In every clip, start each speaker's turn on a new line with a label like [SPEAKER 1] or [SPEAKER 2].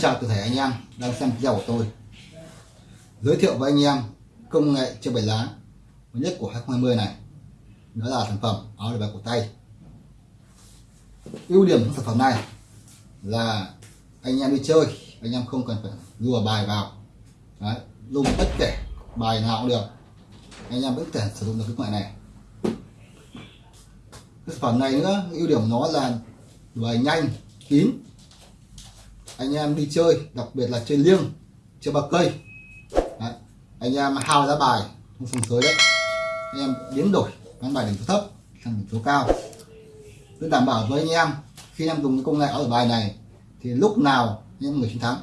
[SPEAKER 1] Chào toàn thể anh em đang xem video của tôi. Giới thiệu với anh em công nghệ treo bảy lá mới nhất của 2020 này. Đó là sản phẩm áo bài cổ tay. Ưu điểm của sản phẩm này là anh em đi chơi anh em không cần phải lùa bài vào. Đấy, dùng bất kể bài nào cũng được. Anh em vẫn có thể sử dụng được cái loại này. Cái sản phẩm này nữa ưu điểm của nó là bài nhanh kín anh em đi chơi, đặc biệt là chơi liêng, chơi bạc cây. Đấy. anh em hao ra bài không sông sới đấy. Anh em biến đổi, bán bài điểm số thấp, sang điểm số cao. Tôi đảm bảo với anh em, khi em dùng cái công nghệ ở bài này, thì lúc nào những người chiến thắng.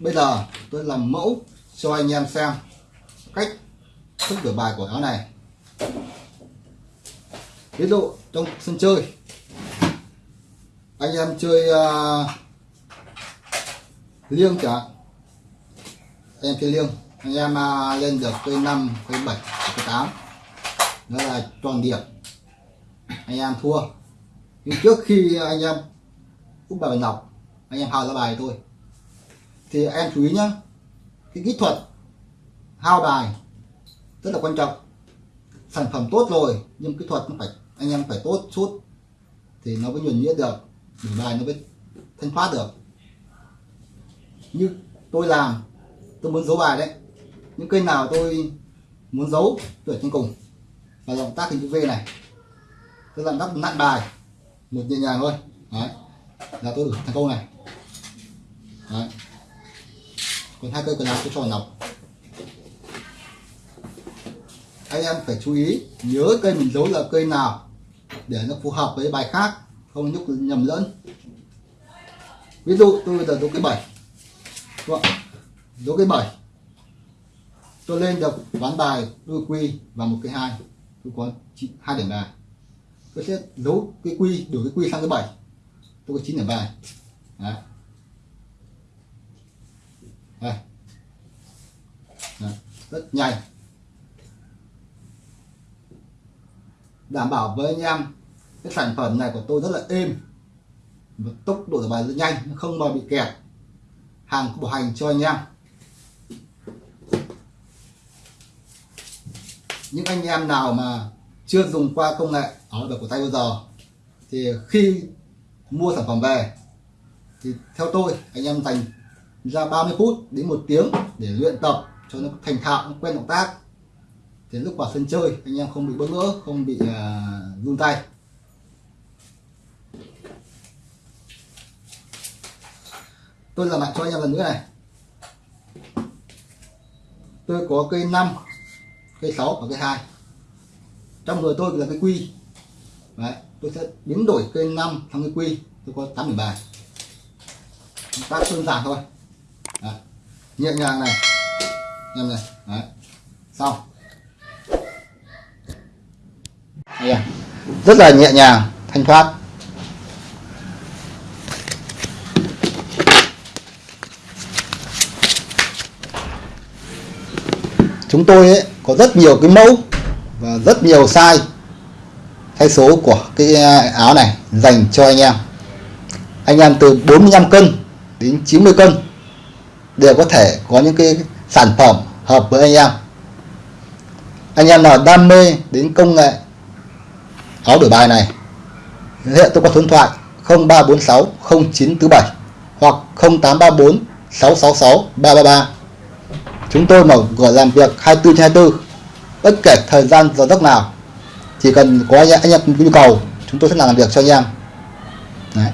[SPEAKER 1] Bây giờ tôi làm mẫu cho anh em xem cách thức đổi bài của áo này. Ví dụ trong sân chơi anh em chơi uh, liêng chẳng anh em chơi liêng. Anh em uh, lên được cây 5 cây 7 cây 8 đó là tròn điểm. Anh em thua. Nhưng trước khi anh em úp bài nọc anh em hao ra bài thôi. Thì em chú ý nhá. Cái kỹ thuật hao bài rất là quan trọng. Sản phẩm tốt rồi nhưng kỹ thuật nó phải anh em phải tốt chút thì nó mới nhuần nhuyễn được để bài nó mới thanh thoát được. Như tôi làm, tôi muốn giấu bài đấy. Những cây nào tôi muốn giấu, tôi ở trên cùng. Và động tác hình chữ V này tôi làm đắp nặn bài một nhẹ nhàng thôi. Đấy, là tôi được thành công này. Đấy. còn hai cây còn lại tôi cho vào nọc. Anh em phải chú ý, nhớ cây mình giấu là cây nào, để nó phù hợp với bài khác không nhúc nhầm lẫn. Ví dụ tôi bây giờ giấu cái bảy đố cái bảy tôi lên được ván bài, đôi quy và một cái hai. Tôi có hai điểm bài. Tôi sẽ đố cái quy, đổi cái quy sang cái bảy tôi có chín điểm bài. Đấy. Đây. Đấy. rất nhanh. Đảm bảo với anh em cái sản phẩm này của tôi rất là êm. Và tốc độ giải bài rất nhanh không bao bị kẹt. Hàng bảo hành cho anh em. Những anh em nào mà chưa dùng qua công nghệ áo bài của tay bao giờ thì khi mua sản phẩm về thì theo tôi anh em dành ra 30 phút đến một tiếng để luyện tập cho nó thành thạo nó quen động tác. Thì lúc vào sân chơi anh em không bị bỡ ngỡ không bị uh, run tay. Tôi làm lại cho anh em lần nữa này. Tôi có cây 5 cây 6 và cây 2 trong người tôi là cây quy. Đấy, tôi sẽ biến đổi cây 5 sang cây quy. Tôi có 8 bài. Ta đơn giản thôi. Đấy. nhẹ nhàng này. Em này Đấy. xong. Đây, à. rất là nhẹ nhàng thanh thoát. Chúng tôi ấy, có rất nhiều cái mẫu và rất nhiều size thay số của cái à, áo này dành cho anh em. Anh em từ 45 cân đến 90 cân đều có thể có những cái sản phẩm hợp với anh em. Anh em nào đam mê đến công nghệ áo đổi bài này hiện tôi có số điện thoại 0346 0947 hoặc 0834 666 333 chúng tôi mở cửa làm việc 24 trên 24 bất kể thời gian giờ giấc nào chỉ cần có anh em, anh em nhu cầu chúng tôi sẽ làm việc cho anh em Đấy.